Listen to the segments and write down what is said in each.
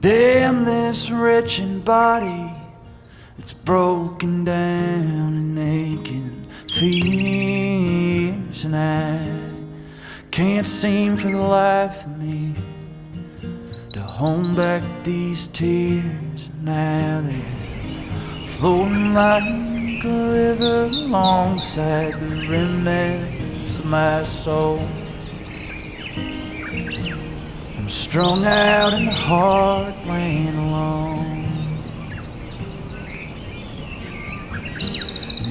Damn this wretched body It's broken down and aching. Fears And I can't seem for the life of me To hold back these tears. Now they're flowing like a river Alongside the remnants of my soul strung out in the heartland alone.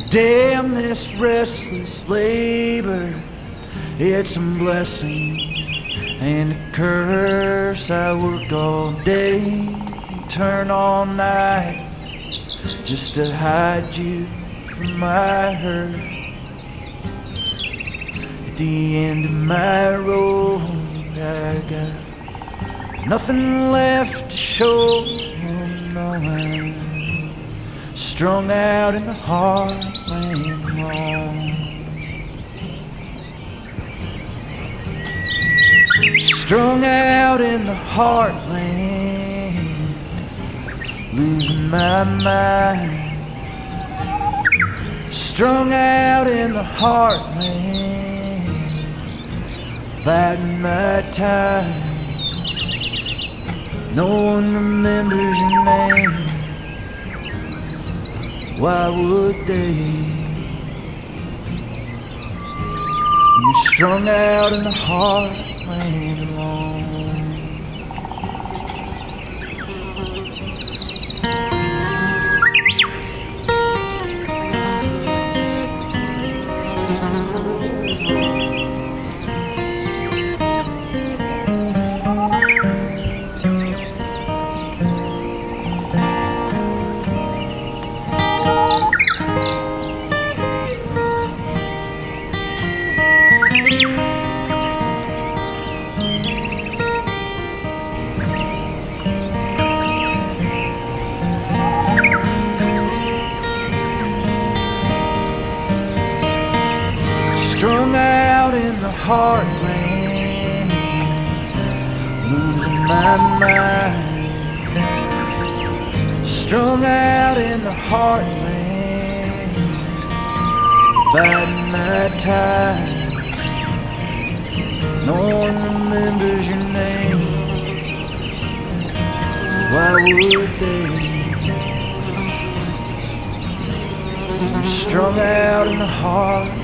Damn this restless labor, it's a blessing and a curse. I work all day, turn all night, just to hide you from my hurt. At the end of my road, Nothing left to show, no strung out in the heartland. Strung out in the heartland, losing my mind. Strung out in the heartland, biding my time. No one remembers your name. Why would they? You're strung out in the heartland alone. In the heartland, losing my mind. Strung out in the heartland, biding my time. No one remembers your name. Why would they? Strung out in the heartland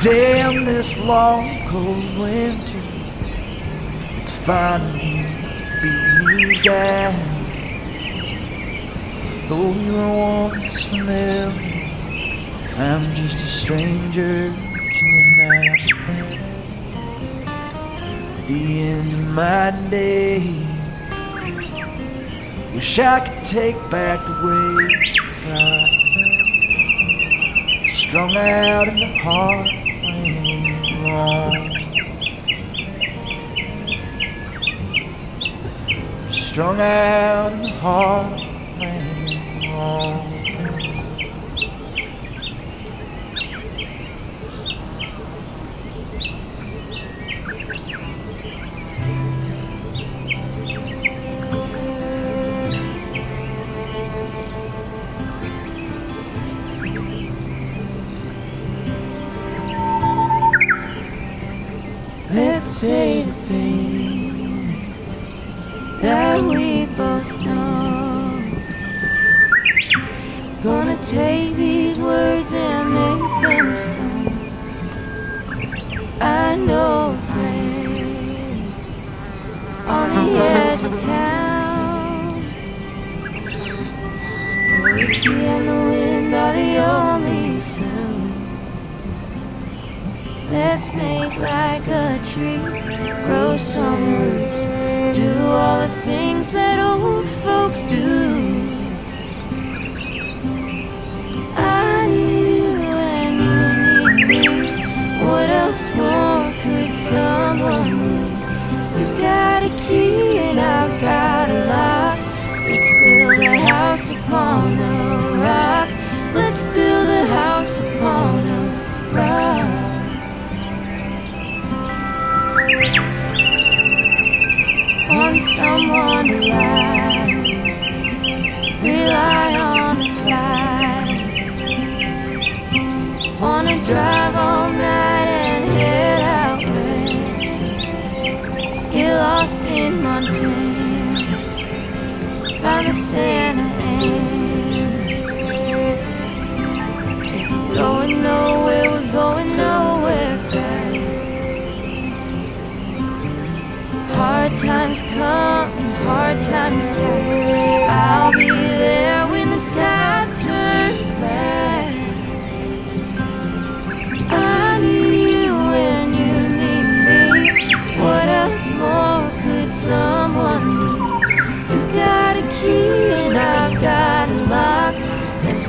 Damn this long cold winter. It's finally beating me down Though you were once familiar. I'm just a stranger to you now At the end of my day Wish I could take back the ways I got Strung out in the alone. Strung out in the say the thing that we both know. Gonna take these words and make them stone. I know a place on the edge of town. Whiskey and the wind are the only sound. Let's make like a tree, grow some roots, do all the things that old folks do.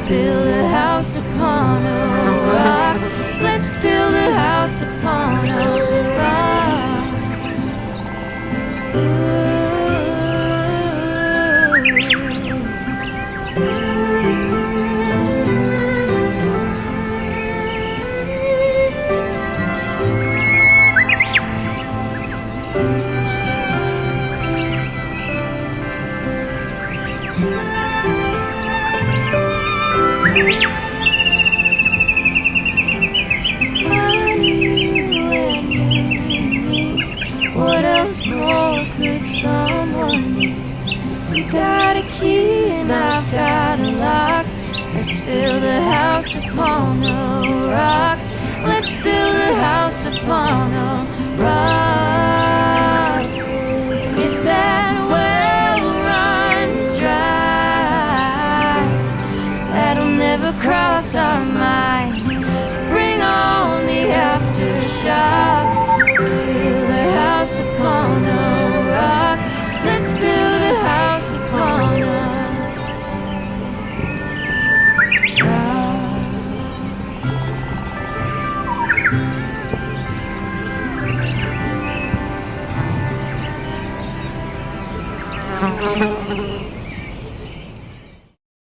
feel What else could someone? You got a key and I've got a lock. Let's build a house upon a rock. Let's build a house upon never crossed our minds. Spring on the aftershock.